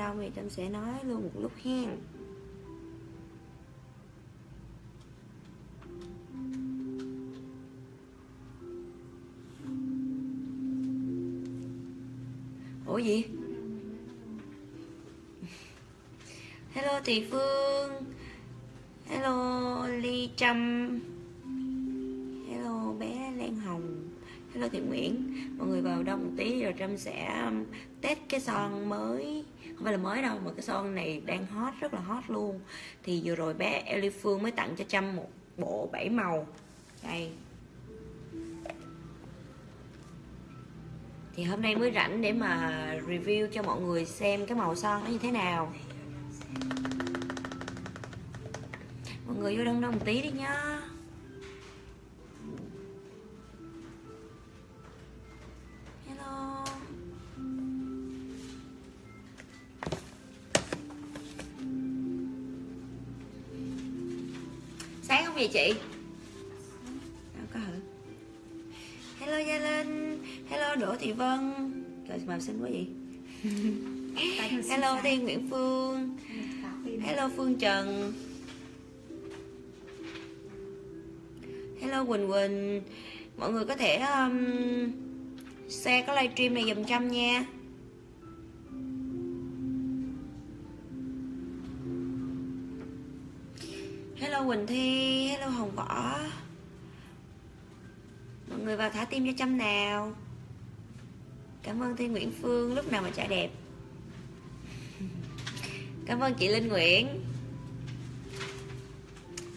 đâu thì trâm sẽ nói luôn một lúc hen. Ủa gì? Hello thị phương. Hello ly trâm. Hello bé lan hồng. Hello thị nguyễn. Mọi người vào đông một tí rồi trâm sẽ um, test cái son mới không phải là mới đâu, mà cái son này đang hot, rất là hot luôn. Thì vừa rồi bé Ellie Phương mới tặng cho trâm một bộ bảy màu. Đây. Thì hôm nay mới rảnh để mà review cho mọi người xem cái màu son nó như thế nào. Mọi người vô đông đông một tí đi nhá. Màu xinh quá vậy hello thiên nguyễn phương. Hello phương trần. Hello quỳnh quỳnh. Mọi người có thể um, share cái livestream này dùm trăm nha. Hello quỳnh thi. Hello hồng võ. Mọi người vào thả tim cho trăm nào cảm ơn thiên nguyễn phương lúc nào mà trả đẹp. Cảm ơn chị linh nguyễn.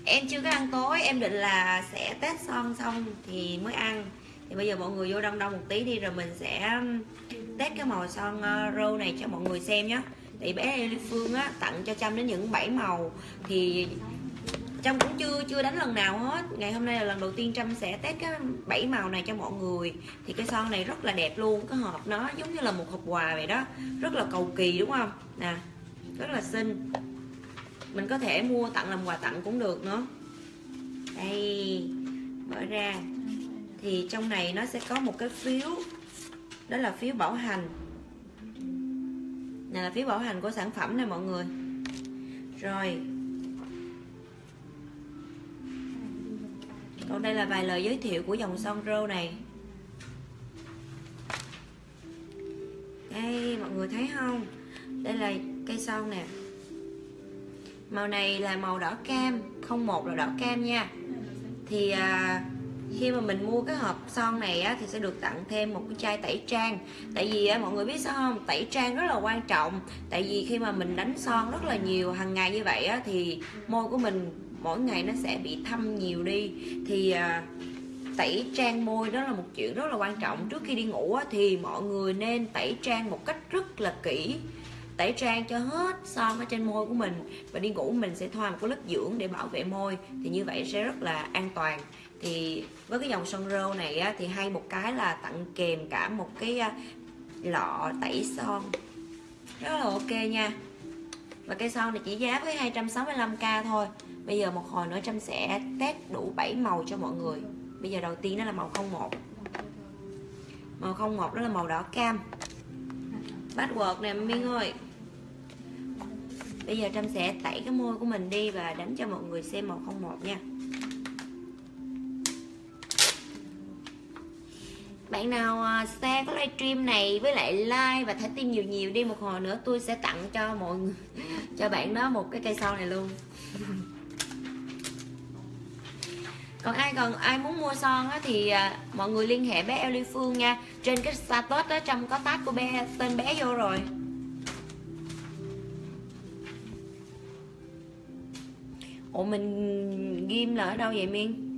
Em chưa có ăn tối, em định là sẽ test son xong thì mới ăn. Thì bây giờ mọi người vô đông đông một tí đi, rồi mình sẽ um, test cái màu son uh, râu này cho mọi người xem nhé thì bé Lê Phương á, tặng cho Trâm đến những 7 màu. Thì Trâm cũng chưa chưa đánh lần nào hết. Ngày hôm nay là lần đầu tiên Trâm sẽ test cái bảy màu này cho mọi người. Thì cái son này rất là đẹp luôn, cái hộp nó giống như là một hộp quà vậy đó. Rất là cầu kỳ, đúng không? Nè, rất là xinh. Mình có thể mua tặng làm quà tặng cũng được nữa. Đây, mở ra. Thì trong này nó sẽ có một cái phiếu, đó là phiếu bảo hành. Này là phiếu bảo hành của sản phẩm này mọi người. Rồi còn đây là vài lời giới thiệu của dòng son rô này. Đây mọi người thấy không? Đây là cây son nè. Màu này là màu đỏ cam không một là đỏ cam nha. Thì à, khi mà mình mua cái hộp son này á, thì sẽ được tặng thêm một cái chai tẩy trang. Tại vì á, mọi người biết sao không? Tẩy trang rất là quan trọng. Tại vì khi mà mình đánh son rất là nhiều hàng ngày như vậy á, thì môi của mình mỗi ngày nó sẽ bị thâm nhiều đi. Thì à, tẩy trang môi đó là một chuyện rất là quan trọng. Trước khi đi ngủ thì mọi người nên tẩy trang một cách rất là kỹ. Tẩy trang cho hết son ở trên môi của mình. Và đi ngủ mình sẽ thoa một cái lớp dưỡng để bảo vệ môi thì như vậy sẽ rất là an toàn. Thì với cái dòng son rô này á, thì hay một cái là tặng kèm cả một cái à, lọ tẩy son. Rất là ok nha và cây son này chỉ giá với 265k thôi. Bây giờ một hồi nữa Trâm sẽ test đủ 7 màu cho mọi người. Bây giờ đầu tiên đó là màu 01 màu 01 đó là màu đỏ cam. Password nè Miên ơi. Bây giờ Trâm sẽ tẩy cái môi của mình đi và đánh cho mọi người xem màu 01 nha. Bạn nào à, xem cái livestream này với lại like và thả tim nhiều nhiều đi một hồi nữa tôi sẽ tặng cho mọi người cho bạn đó một cái cây son này luôn. Còn ai còn ai muốn mua son á, thì à, mọi người liên hệ bé Ellie Phương nha. Trên cái status đó trong có tag của bé tên bé vô rồi. Ủa mình ghim là ở đâu vậy miên?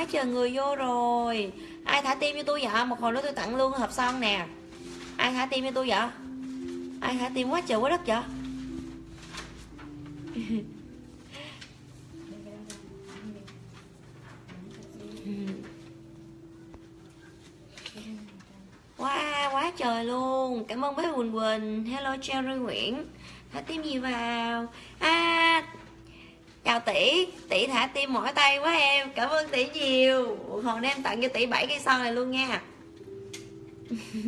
Quá trời người vô rồi Ai thả tim cho tôi vậy? Một hồi nữa tôi tặng luôn hộp son nè Ai thả tim cho tôi vậy? Ai thả tim quá trời quá đất vậy? Wow, quá trời luôn Cảm ơn bé Quỳnh Quỳnh Hello Cherry Nguyễn Thả tim gì vào À chào tỷ tỷ thả tim mỏi tay quá em, cảm ơn tỷ nhiều. Hồn em tặng cho tỷ bảy cây son này luôn nha.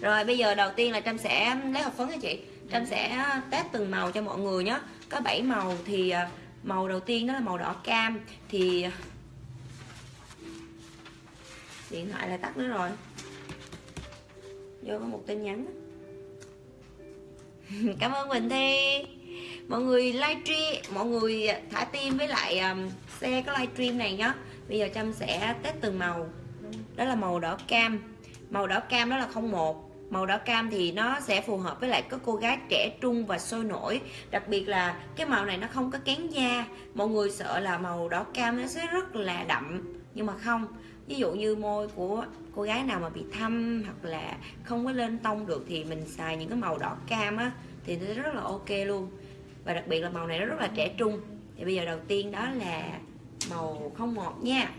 Rồi, bây giờ đầu tiên là trâm sẽ lấy hộp phấn cho chị. Trâm sẽ ờ, test từng màu cho mọi người nhé có 7 màu thì ờ, màu đầu tiên đó là màu đỏ cam, thì ờ, điện thoại lại tắt nữa rồi. Vô có một tin nhắn cảm ơn Quỳnh Thi mọi người livestream mọi người thả tim với lại um, xe cái livestream này nhá. Bây giờ trâm sẽ test từng màu. Đó là màu đỏ cam. Màu đỏ cam đó là không một. Màu đỏ cam thì nó sẽ phù hợp với lại các cô gái trẻ trung và sôi nổi. Đặc biệt là cái màu này nó không có kén da. Mọi người sợ là màu đỏ cam nó sẽ rất là đậm nhưng mà không. Ví dụ như môi của cô gái nào mà bị thâm hoặc là không có lên tông được thì mình xài những cái màu đỏ cam á thì nó rất là ok luôn và đặc biệt là màu này nó rất là trẻ trung. Thì bây giờ đầu tiên đó là màu không một nha.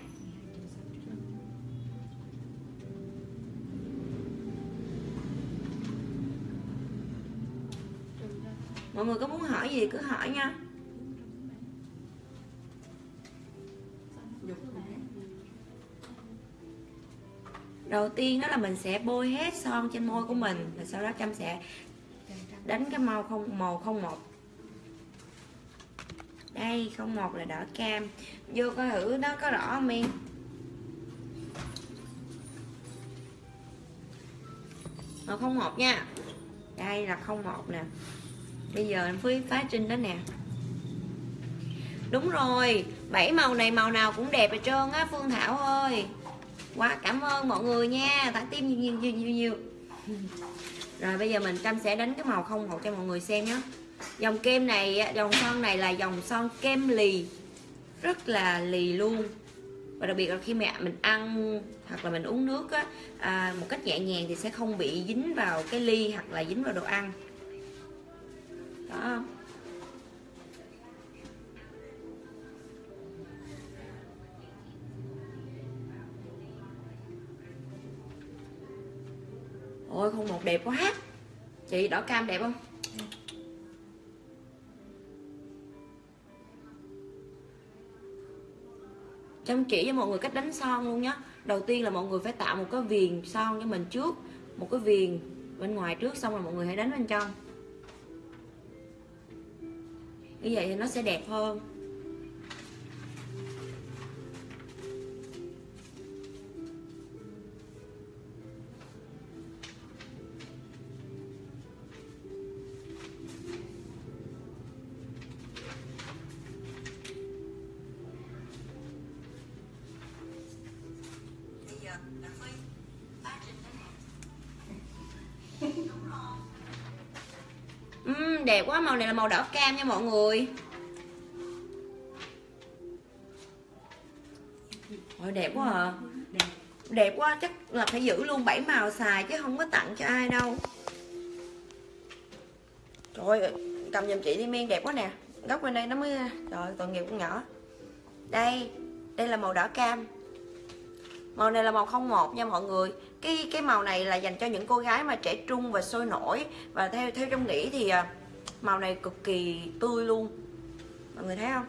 Mọi người có muốn hỏi gì cứ hỏi nha. Đầu tiên đó là mình sẽ bôi hết son trên môi của mình và sau đó chăm sẽ đánh cái màu không màu không một đây không một là đỏ cam. Vô coi thử nó có rõ không em? Màu không một nha. Đây là không một nè. Bây giờ em phí phá trinh đó nè. Đúng rồi bảy màu này màu nào cũng đẹp hết trơn á phương thảo ơi. Quá cảm ơn mọi người nha. Tặng tim nhiều nhiều nhiều nhiều, nhiều. rồi bây giờ mình trâm sẽ đánh cái màu không một cho mọi người xem nhé dòng kem này dòng son này là dòng son kem lì. Rất là lì luôn. Và đặc biệt là khi mẹ mình ăn hoặc là mình uống nước á, à, một cách nhẹ nhàng thì sẽ không bị dính vào cái ly hoặc là dính vào đồ ăn. Đó. Ôi không một đẹp quá. Chị đỏ cam đẹp không? Chăm chỉ cho mọi người cách đánh son luôn nhé đầu tiên là mọi người phải tạo một cái viền son cho mình trước, một cái viền bên ngoài trước xong rồi mọi người hãy đánh bên trong. Như vậy thì nó sẽ đẹp hơn. Đẹp quá màu này là màu đỏ cam nha mọi người. Ôi, đẹp quá à. Đẹp. đẹp quá chắc là phải giữ luôn bảy màu xài chứ không có tặng cho ai đâu. Trời ơi cầm giùm chị đi men đẹp quá nè. Góc bên đây nó mới trời tội nghiệp con nhỏ. Đây đây là màu đỏ cam. Màu này là màu không một nha mọi người. Cái cái màu này là dành cho những cô gái mà trẻ trung và sôi nổi. Và theo theo trong nghĩ thì à, màu này cực kỳ tươi luôn. Mọi người thấy không?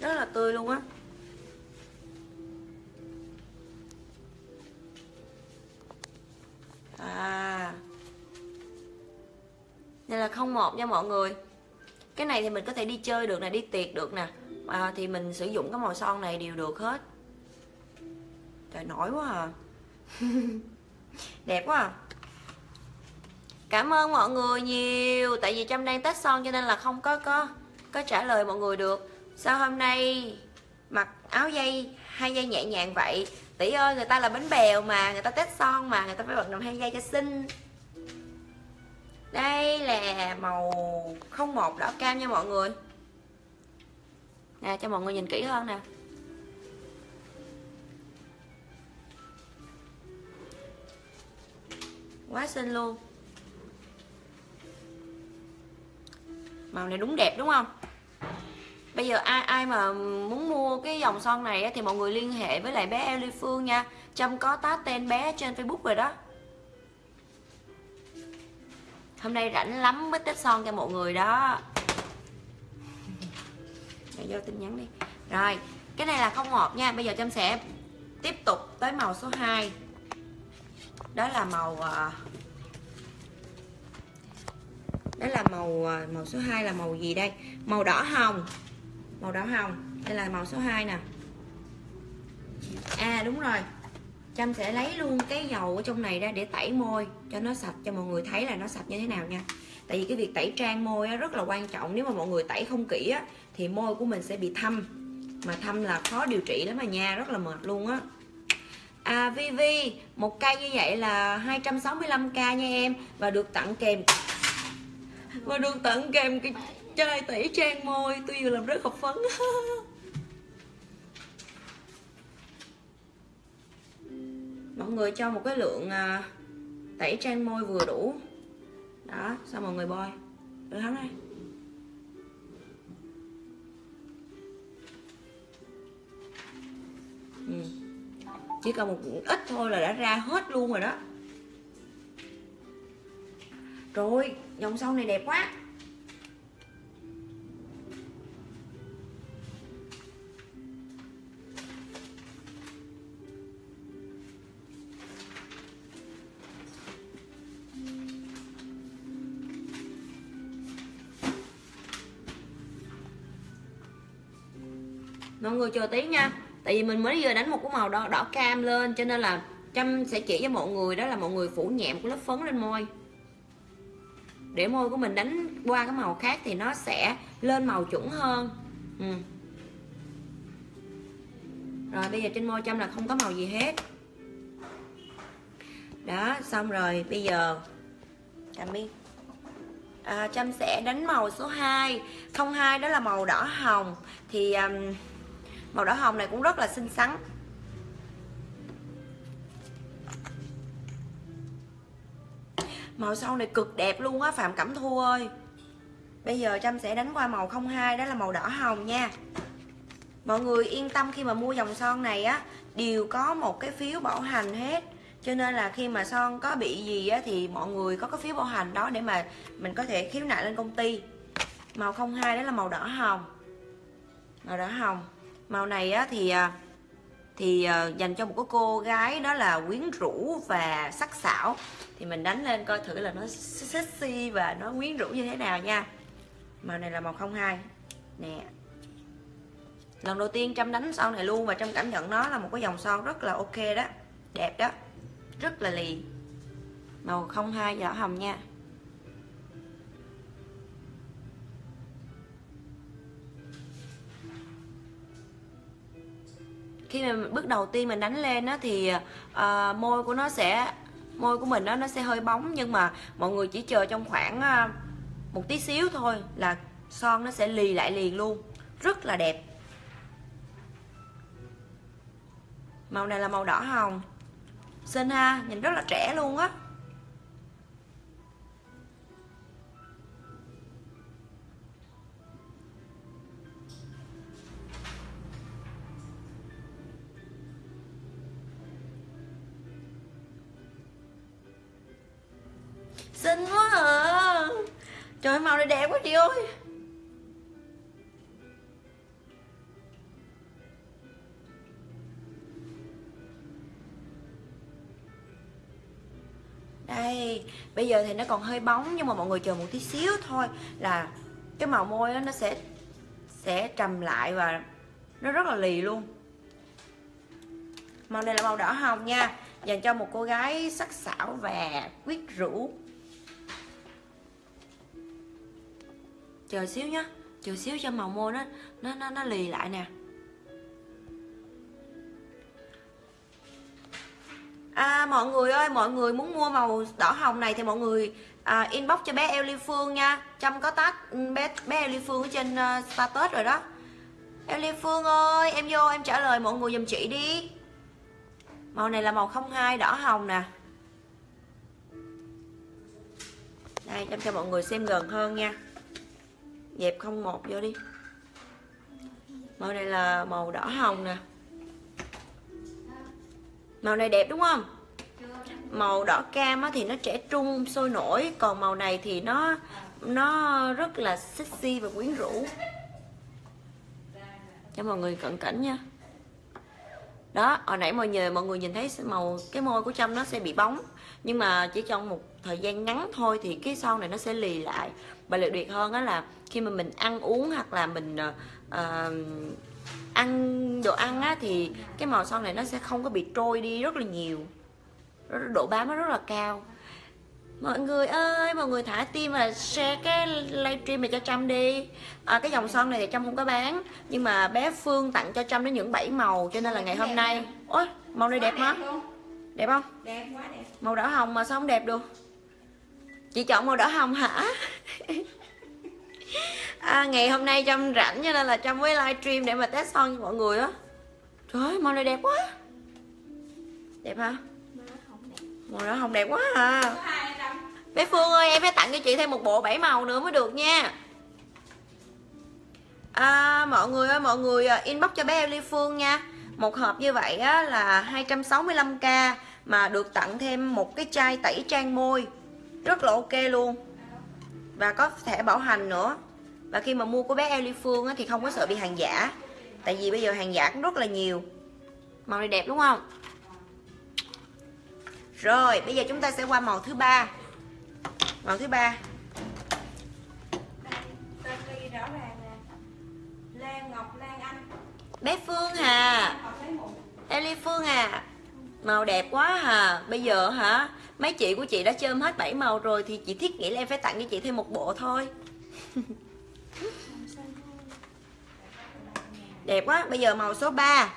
Rất là tươi luôn á. À. Đây là không một nha mọi người. Cái này thì mình có thể đi chơi được nè đi tiệc được nè. À, thì mình sử dụng cái màu son này đều được hết. Trời nổi quá à. Đẹp quá à cảm ơn mọi người nhiều. Tại vì trâm đang tết son cho nên là không có có có trả lời mọi người được. Sao hôm nay mặc áo dây, hai dây nhẹ nhàng vậy? Tỷ ơi, người ta là bánh bèo mà, người ta tết son mà, người ta phải bật đồng hai dây cho xinh. Đây là màu không một đỏ cam nha mọi người. Nè, cho mọi người nhìn kỹ hơn nè. Quá xinh luôn. Màu này đúng đẹp, đúng không? Bây giờ ai ai mà muốn mua cái dòng son này thì mọi người liên hệ với lại bé Ellie Phương nha. Trâm có tá tên bé trên Facebook rồi đó. Hôm nay rảnh lắm mới tết son cho mọi người đó. Để vô tin nhắn đi. Rồi, cái này là không ngọt nha. Bây giờ trâm sẽ tiếp tục tới màu số 2 đó là màu à, đó là màu à, màu số 2 là màu gì đây? Màu đỏ hồng. Màu đỏ hồng. Đây là màu số 2 nè. À đúng rồi. Trâm sẽ lấy luôn cái dầu ở trong này ra để tẩy môi cho nó sạch cho mọi người thấy là nó sạch như thế nào nha. Tại vì cái việc tẩy trang môi rất là quan trọng. Nếu mà mọi người tẩy không kỹ á, thì môi của mình sẽ bị thâm. Mà thâm là khó điều trị lắm mà nha rất là mệt luôn á. À Vivi một cây như vậy là 265k nha em. Và được tặng kèm và được tặng kèm cái chai tẩy trang môi, tôi vừa làm rất học phấn. Mọi người cho một cái lượng à, tẩy trang môi vừa đủ. Đó, xong mọi người bôi. Được không đây. Ừ. chỉ cần một ít thôi là đã ra hết luôn rồi đó rồi dòng sau này đẹp quá. Mọi người chờ tí nha. Tại vì mình mới vừa đánh một cái màu đỏ đỏ cam lên, cho nên là trâm sẽ chỉ cho mọi người, đó là mọi người phủ nhẹm của lớp phấn lên môi để môi của mình đánh qua cái màu khác thì nó sẽ lên màu chuẩn hơn. Ừ. rồi bây giờ trên môi châm là không có màu gì hết. Đó xong rồi bây giờ trâm biết à, trâm sẽ đánh màu số 2 02 đó là màu đỏ hồng. Thì um, màu đỏ hồng này cũng rất là xinh xắn. Màu sau này cực đẹp luôn á phạm cẩm thu ơi. Bây giờ trâm sẽ đánh qua màu 02 đó là màu đỏ hồng nha. Mọi người yên tâm khi mà mua dòng son này á đều có một cái phiếu bảo hành hết. Cho nên là khi mà son có bị gì á thì mọi người có cái phiếu bảo hành đó để mà mình có thể khiếu nại lên công ty. Màu 02 đó là màu đỏ hồng. Màu đỏ hồng. Màu này á thì à, thì uh, dành cho một cái cô gái đó là quyến rũ và sắc sảo. Thì mình đánh lên coi thử là nó sexy và nó quyến rũ như thế nào nha. Màu này là màu 02 nè. Lần đầu tiên trâm đánh son này luôn và trâm cảm nhận nó là một cái dòng son rất là ok đó. Đẹp đó. Rất là lì. Màu 02 đỏ hồng nha. Khi mà bước đầu tiên mình đánh lên á thì uh, môi của nó sẽ môi của mình đó nó sẽ hơi bóng nhưng mà mọi người chỉ chờ trong khoảng uh, một tí xíu thôi là son nó sẽ lì lại liền luôn. Rất là đẹp. Màu này là màu đỏ hồng. Xinh ha nhìn rất là trẻ luôn á. Trời màu này đẹp quá chị ơi. Đây bây giờ thì nó còn hơi bóng nhưng mà mọi người chờ một tí xíu thôi là cái màu môi đó, nó sẽ sẽ trầm lại và nó rất là lì luôn. Màu này là màu đỏ hồng nha dành cho một cô gái sắc sảo và quyết rũ. Chờ xíu nhá chờ xíu cho màu môi nó nó nó, nó lì lại nè. À, mọi người ơi mọi người muốn mua màu đỏ hồng này thì mọi người à, inbox cho bé Ellie Phương nha. Trong có tag ừ, bé bé Ellie Phương ở trên uh, status rồi đó. Ellie Phương ơi em vô em trả lời mọi người giùm chị đi. Màu này là màu 02 đỏ hồng nè. Đây Trâm cho mọi người xem gần hơn nha dẹp không một vô đi. Màu này là màu đỏ hồng nè. Màu này đẹp đúng không? Màu đỏ cam á, thì nó trẻ trung sôi nổi. Còn màu này thì nó nó rất là sexy và quyến rũ. Cho mọi người cận cảnh nha. Đó hồi nãy mọi người mọi người nhìn thấy màu cái môi của trâm nó sẽ bị bóng nhưng mà chỉ trong một thời gian ngắn thôi thì cái son này nó sẽ lì lại. Và đặc biệt hơn đó là khi mà mình ăn uống hoặc là mình uh, ăn đồ ăn á thì cái màu son này nó sẽ không có bị trôi đi rất là nhiều. Độ bám nó rất là cao. Mọi người ơi mọi người thả tim và share cái livestream này cho trâm đi. À, cái dòng son này thì trâm không có bán nhưng mà bé phương tặng cho trâm đến những bảy màu cho nên là ngày hôm nay. ôi màu này đẹp hả đẹp không? Đẹp quá đẹp. Màu đỏ hồng mà sao không đẹp được? Chị chọn màu đỏ hồng hả? À, ngày hôm nay trâm rảnh cho nên là trâm mới livestream để mà test son cho mọi người á. Trời ơi màu này đẹp quá. Đẹp hả? Màu đỏ hồng đẹp. Quá à. Bé phương ơi em phải tặng cho chị thêm một bộ bảy màu nữa mới được nha. À, mọi người ơi mọi người à, inbox cho bé Ellie Phương nha một hộp như vậy á, là 265k mà được tặng thêm một cái chai tẩy trang môi. Rất là ok luôn. Và có thẻ bảo hành nữa. Và khi mà mua của bé Ellie Phương á, thì không có sợ bị hàng giả. Tại vì bây giờ hàng giả cũng rất là nhiều. Màu này đẹp đúng không? Rồi bây giờ chúng ta sẽ qua màu thứ ba. Màu thứ ba. Bé Phương Hà Eli Phương à. Màu đẹp quá hà Bây giờ hả? Mấy chị của chị đã chơm hết 7 màu rồi Thì chị thiết nghĩ là em phải tặng cho chị thêm một bộ thôi. Đẹp quá. Bây giờ màu số 3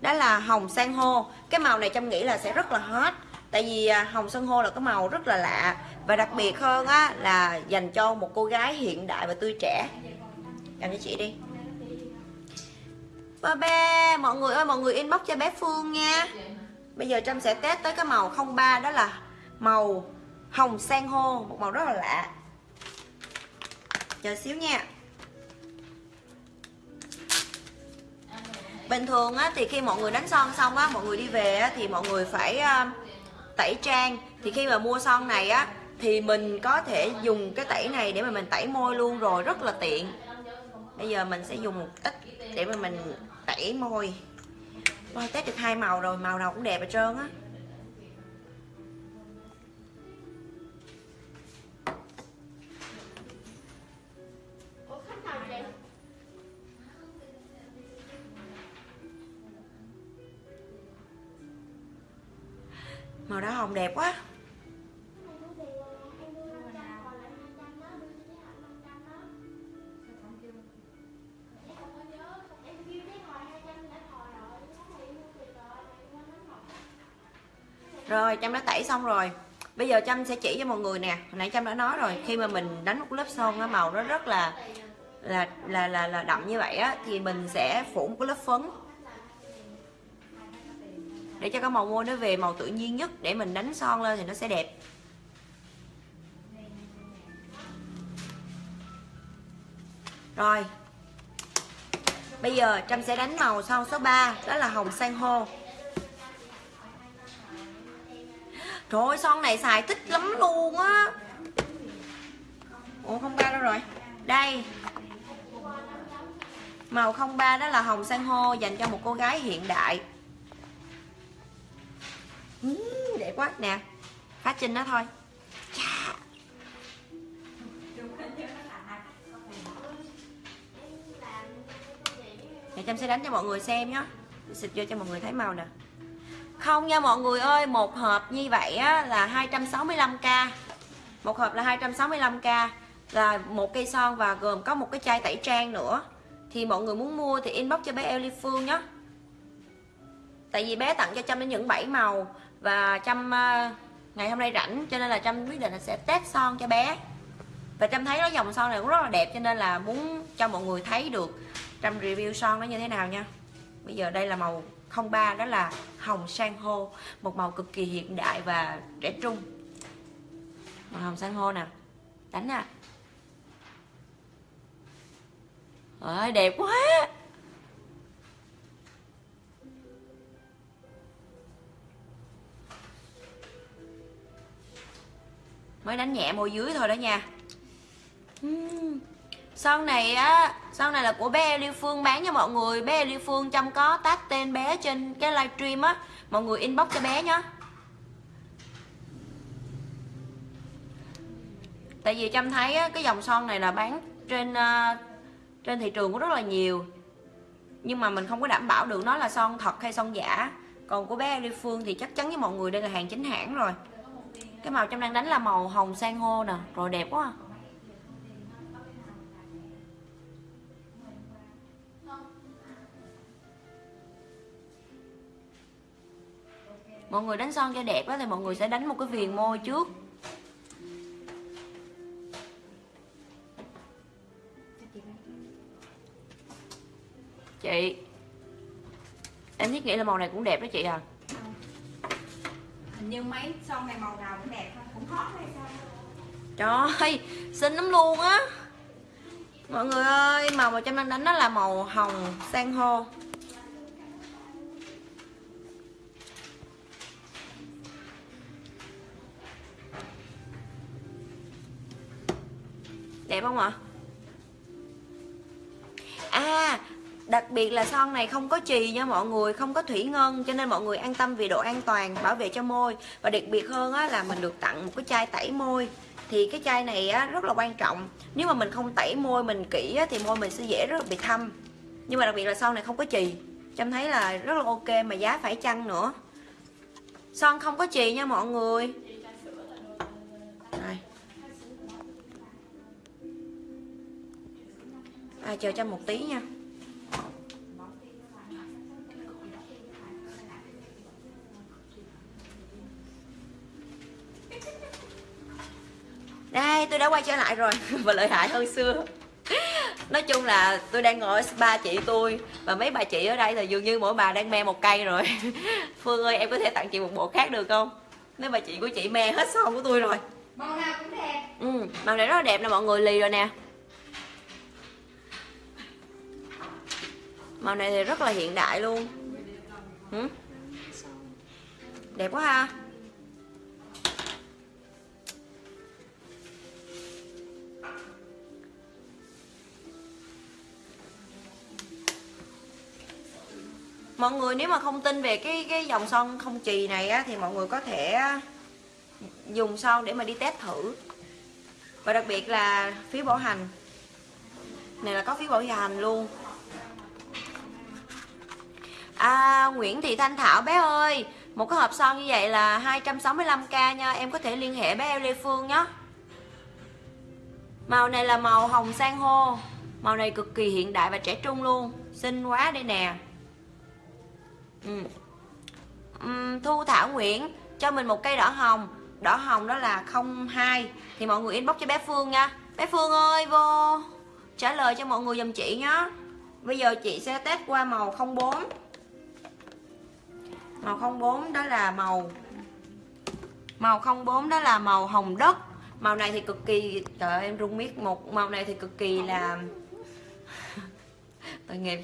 Đó là hồng san hô. Cái màu này Trâm nghĩ là sẽ rất là hot. Tại vì à, hồng san hô là cái màu rất là lạ. Và đặc biệt hơn á là dành cho một cô gái hiện đại và tươi trẻ. Cầm cho chị đi. Ba ba Mọi người ơi mọi người inbox cho bé Phương nha. Bây giờ Trâm sẽ test tới cái màu 03 Đó là màu hồng san hô Một màu rất là lạ. Chờ xíu nha. Bình thường á, thì khi mọi người đánh son xong á Mọi người đi về á, thì mọi người phải uh, tẩy trang. Thì khi mà mua son này á Thì mình có thể dùng cái tẩy này để mà mình tẩy môi luôn rồi Rất là tiện. Bây giờ mình sẽ dùng một ít để mà mình tẩy môi. Wow, test được hai màu rồi, màu nào cũng đẹp hết trơn á. Màu đỏ hồng đẹp quá rồi chăm đã tẩy xong rồi. Bây giờ chăm sẽ chỉ cho mọi người nè. Hồi nãy chăm đã nói rồi khi mà mình đánh một lớp son á màu nó rất là là là là, là đậm như vậy á thì mình sẽ phủ một cái lớp phấn. Để cho cái màu môi nó về màu tự nhiên nhất. Để mình đánh son lên thì nó sẽ đẹp. Rồi. Bây giờ Trâm sẽ đánh màu son số 3 đó là hồng san hô. Trời ơi son này xài thích lắm luôn á. Ủa không ba đâu rồi? Đây. Màu 03 đó là hồng san hô Dành cho một cô gái hiện đại. Uhm, Đẹp quá. Nè Phát trinh đó thôi. Chà. Để Trâm sẽ đánh cho mọi người xem nhé Xịt vô cho mọi người thấy màu nè không nha mọi người ơi một hộp như vậy á, là 265k một hộp là 265k là một cây son và gồm có một cái chai tẩy trang nữa. Thì mọi người muốn mua thì inbox cho bé Ellie Phương nhé. Tại vì bé tặng cho Trâm đến những 7 màu. Và Trâm ờ, ngày hôm nay rảnh cho nên là Trâm quyết định là sẽ test son cho bé. Và Trâm thấy nó dòng son này cũng rất là đẹp cho nên là muốn cho mọi người thấy được Trâm review son nó như thế nào nha. Bây giờ đây là màu 03 đó là hồng san hô, một màu cực kỳ hiện đại và trẻ trung. Màu hồng san hô nè, đánh nè. Ơi, đẹp quá. Mới đánh nhẹ môi dưới thôi đó nha. Uhm. son này á sau này là của bé Lưu Phương bán cho mọi người. Bé Lưu Phương chăm có tag tên bé trên cái livestream á. Mọi người inbox cho bé nhá. tại vì trâm thấy á, cái dòng son này là bán trên uh, trên thị trường cũng rất là nhiều. Nhưng mà mình không có đảm bảo được nó là son thật hay son giả. Còn của bé Ly Phương thì chắc chắn với mọi người đây là hàng chính hãng rồi. Cái màu trong đang đánh là màu hồng sang hô nè rồi đẹp quá à. Mọi người đánh son cho đẹp á thì mọi người sẽ đánh một cái viền môi trước. Chị em thiết nghĩ là màu này cũng đẹp đó chị à. Hình như mấy son này màu nào cũng đẹp thôi cũng hot hay sao? Trời ơi xinh lắm luôn á. Mọi người ơi màu mà trong đang đánh đó là màu hồng san hô đẹp không ạ? À đặc biệt là son này không có chì nha mọi người không có thủy ngân cho nên mọi người an tâm về độ an toàn bảo vệ cho môi. Và đặc biệt hơn á, là mình được tặng một cái chai tẩy môi. Thì cái chai này á, rất là quan trọng. Nếu mà mình không tẩy môi mình kỹ á, thì môi mình sẽ dễ rất là bị thâm. Nhưng mà đặc biệt là son này không có chì trâm thấy là rất là ok mà giá phải chăng nữa. Son không có chì nha mọi người. Chờ cho một tí nha. Đây tôi đã quay trở lại rồi và lợi hại hơn xưa. Nói chung là tôi đang ngồi ở spa chị tôi và mấy bà chị ở đây thì dường như mỗi bà đang me một cây rồi. Phương ơi em có thể tặng chị một bộ khác được không? Mấy bà chị của chị me hết son của tôi rồi. Màu nào cũng đẹp. Ừ màu này rất là đẹp nè mọi người lì rồi nè màu này thì rất là hiện đại luôn. Ừ? đẹp quá ha. Mọi người nếu mà không tin về cái cái dòng son không chì này á, thì mọi người có thể dùng son để mà đi test thử. Và đặc biệt là phiếu bảo hành. Này là có phiếu bảo hành luôn. À Nguyễn Thị Thanh Thảo bé ơi Một cái hộp son như vậy là 265k nha Em có thể liên hệ bé Lê Phương nhé. Màu này là màu hồng san hô Màu này cực kỳ hiện đại và trẻ trung luôn Xinh quá đây nè. Ừ. uhm, Thu Thảo Nguyễn Cho mình một cây đỏ hồng Đỏ hồng đó là 02 Thì mọi người inbox cho bé Phương nha. Bé Phương ơi vô Trả lời cho mọi người dùm chị nhé. Bây giờ chị sẽ test qua màu 04 Màu 04 đó là màu. Màu 04 đó là màu hồng đất. Màu này thì cực kỳ Trời ơi, em rung miết Một. Màu này thì cực kỳ là Tội nghiệp.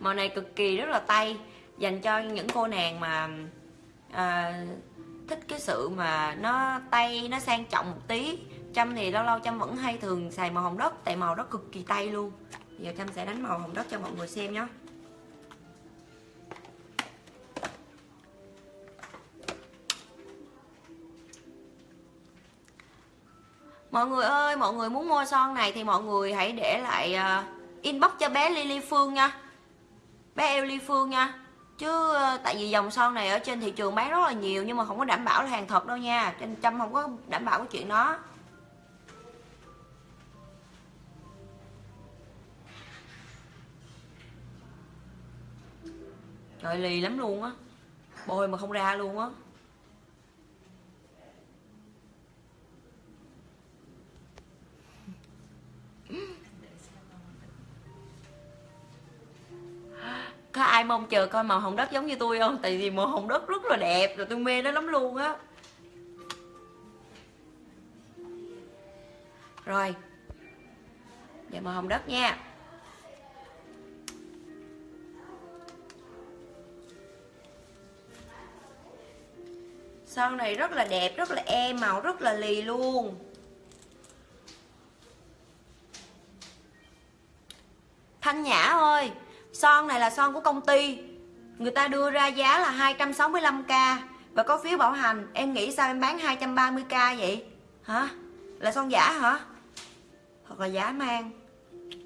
Màu này cực kỳ rất là tay Dành cho những cô nàng mà à, Thích cái sự mà Nó tay nó sang trọng một tí. Trâm thì lâu lâu Trâm vẫn hay thường xài màu hồng đất Tại màu đó cực kỳ tay luôn. Giờ Trâm sẽ đánh màu hồng đất cho mọi người xem nhé mọi người ơi mọi người muốn mua son này thì mọi người hãy để lại uh, inbox cho bé Lily Phương nha. Bé eo Ly Phương nha. Chứ uh, tại vì dòng son này ở trên thị trường bán rất là nhiều nhưng mà không có đảm bảo là hàng thật đâu nha. Trên trăm không có đảm bảo cái chuyện đó. Trời lì lắm luôn á. Bôi mà không ra luôn á. Có ai mong chờ coi màu hồng đất giống như tôi không? Tại vì màu hồng đất rất là đẹp, rồi tôi mê nó lắm luôn á. Rồi giờ màu hồng đất nha. Son này rất là đẹp, rất là êm, màu rất là lì luôn. Thanh Nhã ơi, son này là son của công ty. Người ta đưa ra giá là 265k và có phiếu bảo hành, em nghĩ sao em bán 230k vậy? Hả? Là son giả hả? Hoặc là giả mang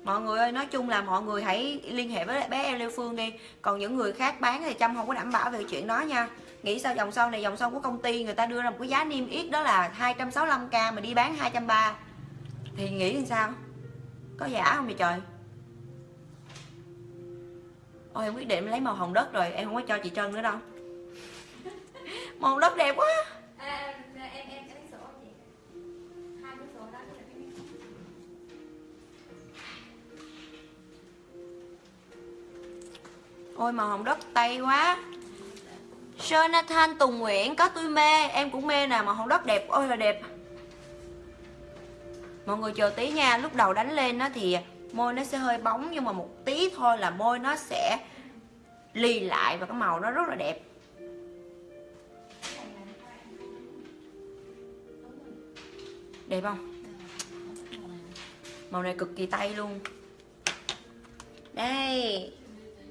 mọi người ơi, nói chung là mọi người hãy liên hệ với bé em Lê Phương đi. Còn những người khác bán thì Trâm không có đảm bảo về chuyện đó nha. Nghĩ sao dòng son này, dòng son của công ty, người ta đưa ra một cái giá niêm yết đó là 265k mà đi bán 230 thì nghĩ làm sao? Có giả không vậy trời? Ôi em quyết định lấy màu hồng đất rồi em không có cho chị trân nữa đâu. Màu hồng đất đẹp quá. À, em em em lấy sổ chị. Hai cái sổ đó là cái ôi màu hồng đất tay quá. Jonathan Tùng Nguyễn có tôi mê em cũng mê nè màu hồng đất đẹp ôi là đẹp. Mọi người chờ tí nha lúc đầu đánh lên nó thì môi nó sẽ hơi bóng nhưng mà một tí thôi là môi nó sẽ lì lại và cái màu nó rất là đẹp. Đẹp không? Màu này cực kỳ tay luôn. Đây.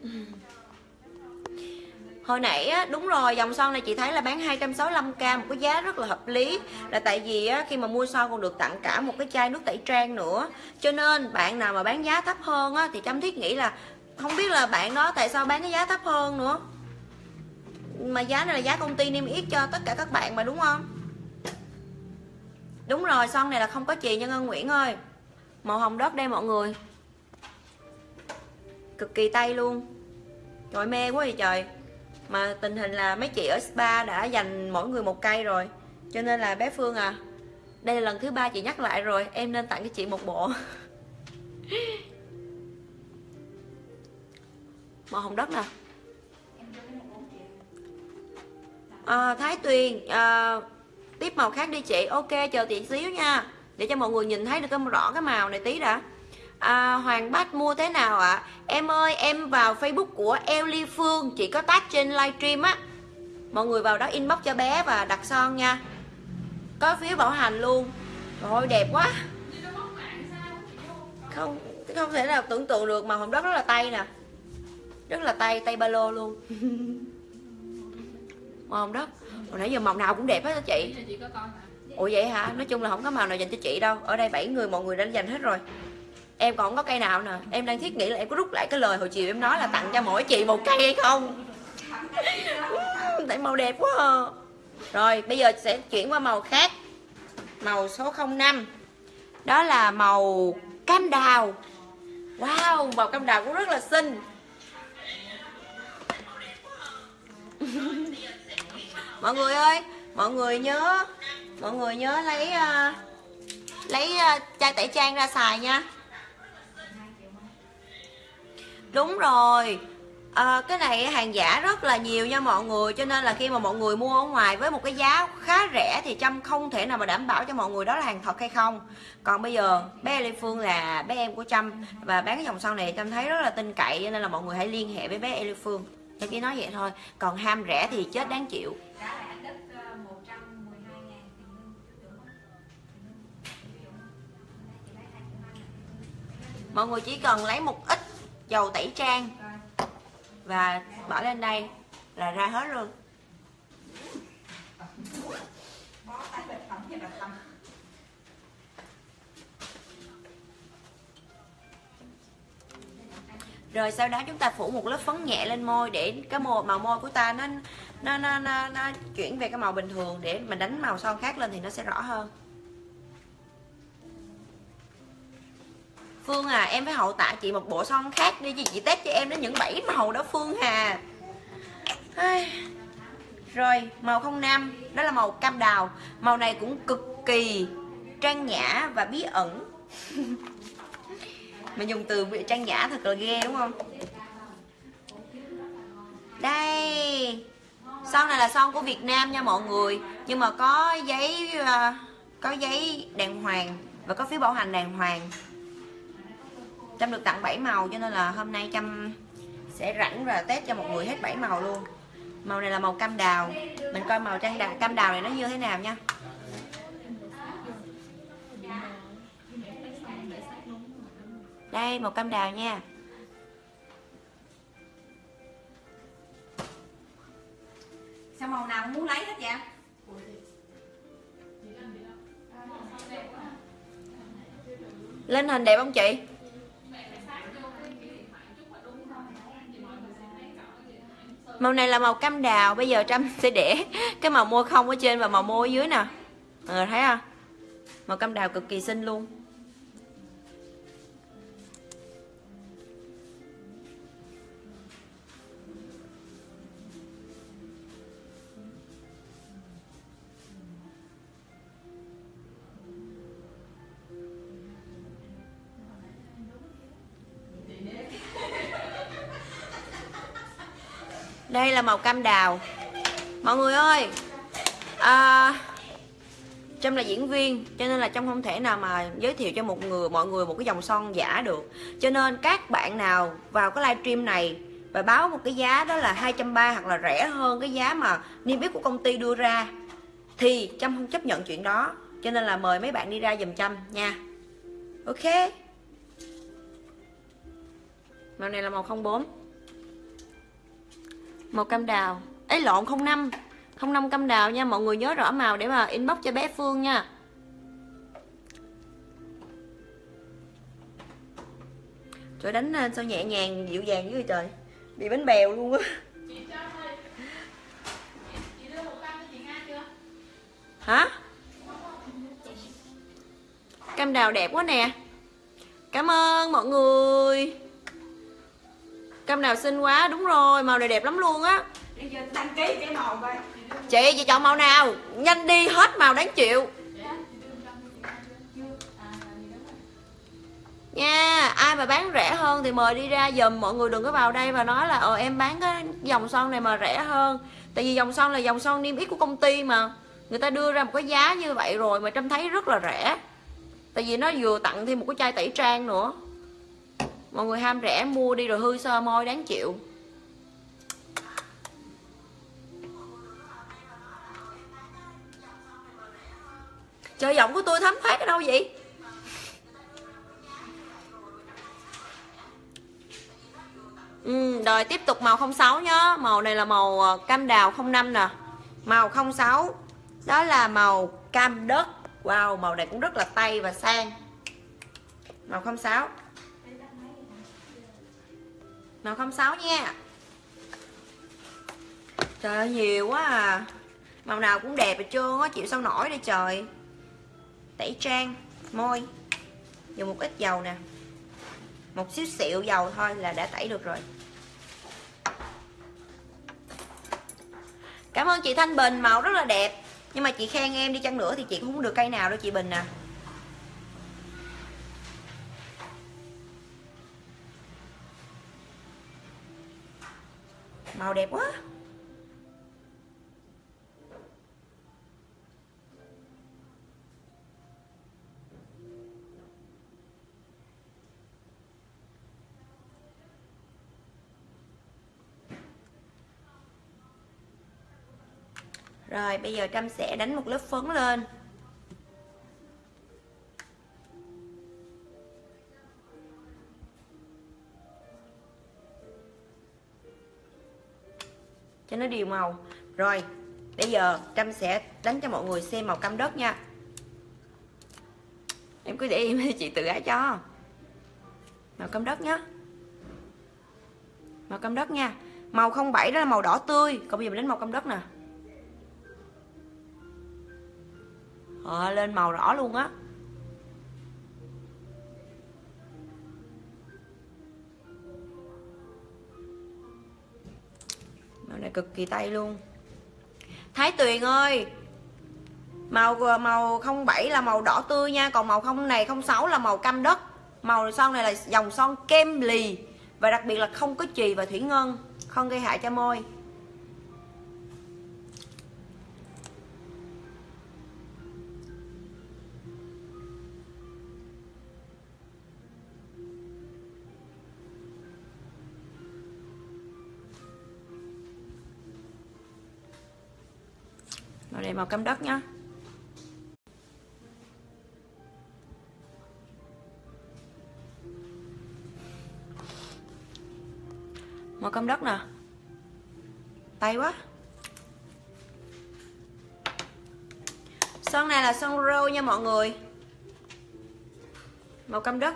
Ừ. Hồi nãy á, đúng rồi, dòng son này chị thấy là bán 265k một cái giá rất là hợp lý. Là tại vì á, khi mà mua son còn được tặng cả một cái chai nước tẩy trang nữa. Cho nên bạn nào mà bán giá thấp hơn á, thì chăm Thiết nghĩ là Không biết là bạn đó tại sao bán cái giá thấp hơn nữa. Mà giá này là giá công ty niêm yết cho tất cả các bạn mà đúng không? Đúng rồi, son này là không có chì nha Ngân Nguyễn ơi. Màu hồng đất đây mọi người. Cực kỳ tay luôn. Trời mê quá vậy trời mà tình hình là mấy chị ở spa đã dành mỗi người một cây rồi. Cho nên là bé phương à đây là lần thứ ba chị nhắc lại rồi em nên tặng cho chị một bộ. Màu hồng đất nè. À, thái tuyền à, tiếp màu khác đi chị. Ok chờ chị xíu nha. Để cho mọi người nhìn thấy được cái rõ cái màu này tí đã à, Hoàng Bách mua thế nào ạ? À? Em ơi, em vào Facebook của Ellie Phương Chị có tag trên livestream á. Mọi người vào đó inbox cho bé và đặt son nha. Có phiếu bảo hành luôn. Rồi đẹp quá. Không không thể nào tưởng tượng được mà hồng đất rất là tay nè. Rất là tay, tay ba lô luôn. Màu hồng đất Hồi nãy giờ màu nào cũng đẹp hết đó chị. Ủa vậy hả? Nói chung là không có màu nào dành cho chị đâu. Ở đây 7 người mọi người đã dành hết rồi em còn không có cây nào nè? Em đang thiết nghĩ là em có rút lại cái lời hồi chiều em nói là tặng cho mỗi chị một cây hay không? Tại màu đẹp quá à. rồi bây giờ sẽ chuyển qua màu khác. Màu số 05 đó là màu cam đào. Wow màu cam đào cũng rất là xinh. Mọi người ơi mọi người nhớ mọi người nhớ lấy uh, lấy uh, chai tẩy trang ra xài nha đúng rồi. À, cái này hàng giả rất là nhiều nha mọi người cho nên là khi mà mọi người mua ở ngoài với một cái giá khá rẻ thì trâm không thể nào mà đảm bảo cho mọi người đó là hàng thật hay không. Còn bây giờ bé lê phương là bé em của trâm và bán cái dòng sau này trâm thấy rất là tin cậy cho nên là mọi người hãy liên hệ với bé lê phương. Em chỉ nói vậy thôi còn ham rẻ thì chết đáng chịu. Mọi người chỉ cần lấy một ít dầu tẩy trang. Và bỏ lên đây là ra hết luôn. Rồi sau đó chúng ta phủ một lớp phấn nhẹ lên môi để cái màu màu môi của ta nó nó nó nó, nó chuyển về cái màu bình thường để mình đánh màu son khác lên thì nó sẽ rõ hơn. Phương à em phải hậu tạ chị một bộ son khác đi chị, chị test cho em đến những bảy màu đó Phương hà Rồi màu 05 Đó là màu cam đào. Màu này cũng cực kỳ trang nhã và bí ẩn. Mình dùng từ trang nhã thật là ghê đúng không? Đây. Son này là son của Việt Nam nha mọi người. Nhưng mà có giấy ờ, Có giấy đàng hoàng Và có phiếu bảo hành đàng hoàng. Trâm được tặng 7 màu, cho nên là hôm nay Trâm sẽ rảnh và test cho một người hết 7 màu luôn. Màu này là màu cam đào. Mình coi màu trang đào cam đào này nó như thế nào nha. Đây, màu cam đào nha. Sao màu nào cũng muốn lấy hết vậy? Lên hình đẹp không chị? Màu này là màu cam đào, bây giờ trâm sẽ để cái màu môi không ở trên và màu môi ở dưới nè. Mọi người thấy không? Màu cam đào cực kỳ xinh luôn. Là màu cam đào. Mọi người ơi à, trâm là diễn viên cho nên là trâm không thể nào mà giới thiệu cho một người mọi người một cái dòng son giả được. Cho nên các bạn nào vào cái livestream này và báo một cái giá đó là 230 hoặc là rẻ hơn cái giá mà niêm yết của công ty đưa ra thì trâm không chấp nhận chuyện đó. Cho nên là mời mấy bạn đi ra dùm trâm nha. Ok. Màu này là màu 04 màu cam đào. Ấy lộn 05 05 cam đào nha, mọi người nhớ rõ màu để mà inbox cho bé Phương nha. Trời, đánh ờ, sao nhẹ nhàng, dịu dàng với trời? Bị bánh bèo luôn á. Hả? Cam đào đẹp quá nè. Cảm ơn mọi người cam đào xinh quá đúng rồi màu này đẹp lắm luôn á. Đăng ký cái màu coi. Chị chị chọn màu nào? Nhanh đi hết màu đáng chịu. Nha ai mà bán rẻ hơn thì mời đi ra dùm. Mọi người đừng có vào đây và nói là ờ em bán cái dòng son này mà rẻ hơn. Tại vì dòng son là dòng son niêm yết của công ty mà. Người ta đưa ra một cái giá như vậy rồi mà trâm thấy rất là rẻ. Tại vì nó vừa tặng thêm một cái chai tẩy trang nữa mọi người ham rẻ mua đi rồi hư sơ môi đáng chịu. Trời giọng của tôi thấm thoát ở đâu vậy? Ừ, rồi tiếp tục màu 06 nhá Màu này là màu ờ, cam đào 05 nè. Màu 06 Đó là màu cam đất. Wow, màu này cũng rất là tay và sang. Màu 06 Màu 06 nha. Trời ơi, nhiều quá à. Màu nào cũng đẹp hết trơn á Chịu sao nổi đi trời. Tẩy trang, môi. Dùng một ít dầu nè. Một xíu xịu dầu thôi là đã tẩy được rồi. Cảm ơn chị Thanh Bình, màu rất là đẹp. Nhưng mà chị khen em đi chăng nữa thì chị cũng không được cây nào đâu chị Bình à. Màu đẹp quá. Rồi bây giờ Trâm sẽ đánh một lớp phấn lên. Cho nó đều màu. Rồi bây giờ Trâm sẽ đánh cho mọi người xem màu cam đất nha. Em cứ để em chị tự ái cho. Màu cam đất nhá. Màu cam đất nha. Màu 07 đó là màu đỏ tươi. Còn bây giờ mình đánh màu cam đất nè. À, lên màu rõ luôn á. Màu này cực kỳ tay luôn. Thái Tuyền ơi, màu màu 07 là màu đỏ tươi nha, còn màu không này 06 là màu cam đất. Màu son này là dòng son kem lì và đặc biệt là không có chì và thủy ngân, không gây hại cho môi. Màu này màu cam đất nhá. Màu cam đất nè. Tay quá. Son này là son rô nha mọi người. Màu cam đất.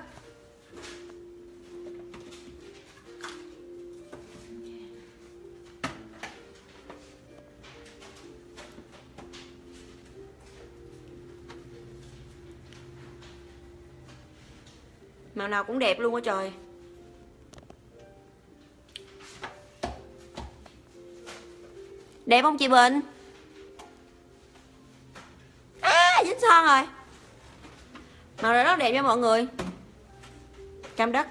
Nào nào cũng đẹp luôn á trời. Đẹp không chị bình? À dính son rồi. Màu này rất đẹp nha mọi người. Cam đất.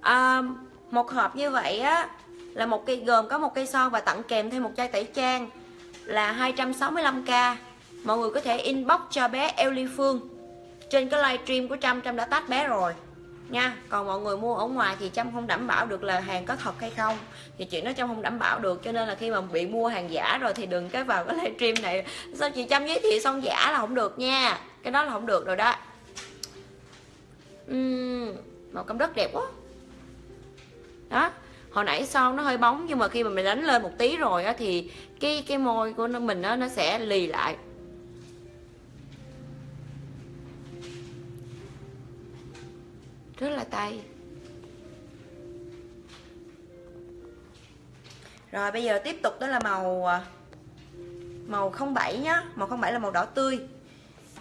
À, một hộp như vậy á là một cây gồm có một cây son và tặng kèm thêm một chai tẩy trang là 265k mọi người có thể inbox cho bé Ellie Phương trên cái livestream của Trâm Trâm đã tách bé rồi. Nha còn mọi người mua ở ngoài thì Trâm không đảm bảo được là hàng có thật hay không. Thì chuyện đó Trâm không đảm bảo được cho nên là khi mà bị mua hàng giả rồi thì đừng cái vào cái livestream này. Sao chị Trâm giới thiệu son giả là không được nha. Cái đó là không được rồi đó. Uhm, màu cam đất đẹp quá. Đó hồi nãy son nó hơi bóng nhưng mà khi mà mình đánh lên một tí rồi á thì cái cái môi của nó mình á nó sẽ lì lại. Tay. Rồi, bây giờ tiếp tục đó là màu à, màu 07 nhá. Màu 07 là màu đỏ tươi.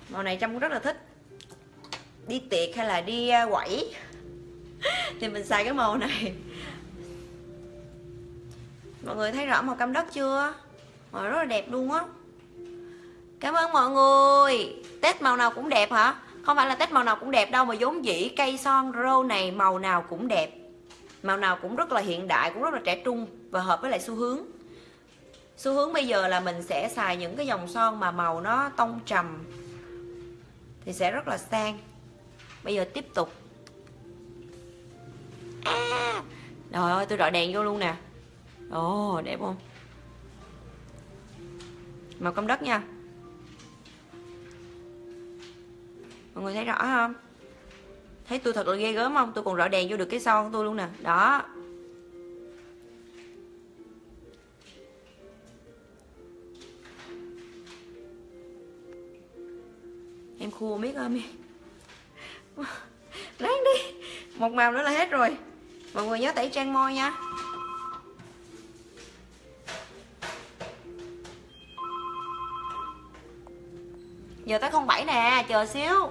Màu này Trâm cũng rất là thích. Đi tiệc hay là đi à, quẩy? Thì mình xài cái màu này. Mọi người thấy rõ màu cam đất chưa? Màu rất là đẹp luôn á. Cảm ơn mọi người. Tết màu nào cũng đẹp hả? Không phải là tết màu nào cũng đẹp đâu mà vốn dĩ cây son rô này màu nào cũng đẹp. Màu nào cũng rất là hiện đại cũng rất là trẻ trung và hợp với lại xu hướng. Xu hướng bây giờ là mình sẽ xài những cái dòng son mà màu nó tông trầm thì sẽ rất là sang. Bây giờ tiếp tục. À, trời ơi tôi rọi đèn vô luôn nè. Ồ đẹp không? Màu cam đất nha. Mọi người thấy rõ không? Thấy tôi thật là ghê gớm không? Tôi còn rọi đèn vô được cái son tôi luôn nè. Đó. Em khua biết ơi ráng đi. Một màu nữa là hết rồi. Mọi người nhớ tẩy trang môi nha. Giờ tới không bảy nè, chờ xíu.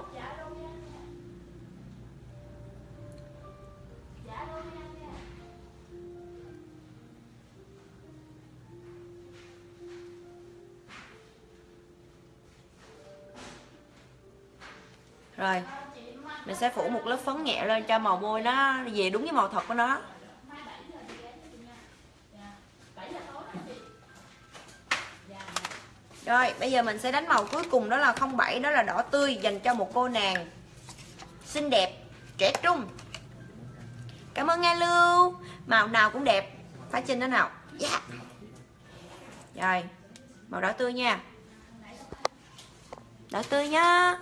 Cho màu môi nó về đúng với màu thật của nó. Rồi bây giờ mình sẽ đánh màu cuối cùng đó là 07 Đó là đỏ tươi dành cho một cô nàng Xinh đẹp, trẻ trung. Cảm ơn Nga Lưu. Màu nào cũng đẹp. Phải trên đó nào. Yeah. Rồi Màu đỏ tươi nha. Đỏ tươi nhá.